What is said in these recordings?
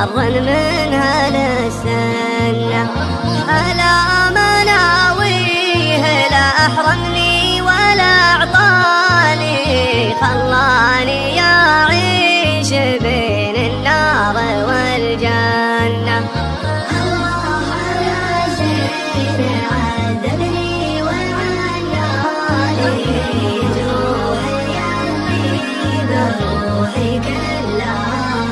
ومر من هالسنة ألا مناويه لا أحرمني ولا أعطاني. خلاني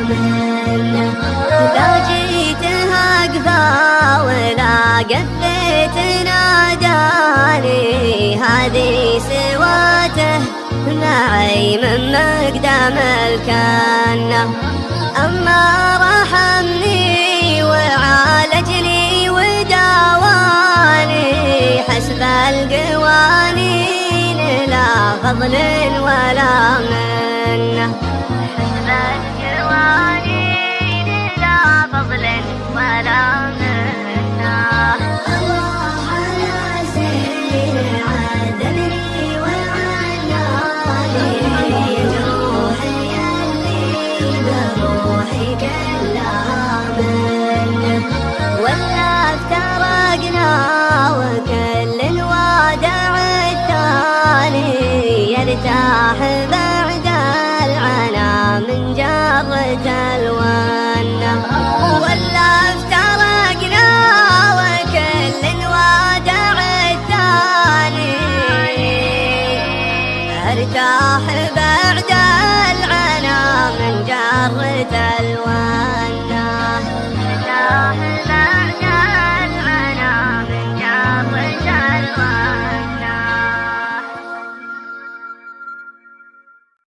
كلها منه إذا جيت هقفا ولا قفيت ناداني هذه سواته معي من مقدام الكنة أما رحمني وعالجني وداواني حسب القوانين لا فضل ولا منه يرتاح بعد العنا من جرة الونة ولا افترقنا وكل الوادع الثاني أرتاح بعد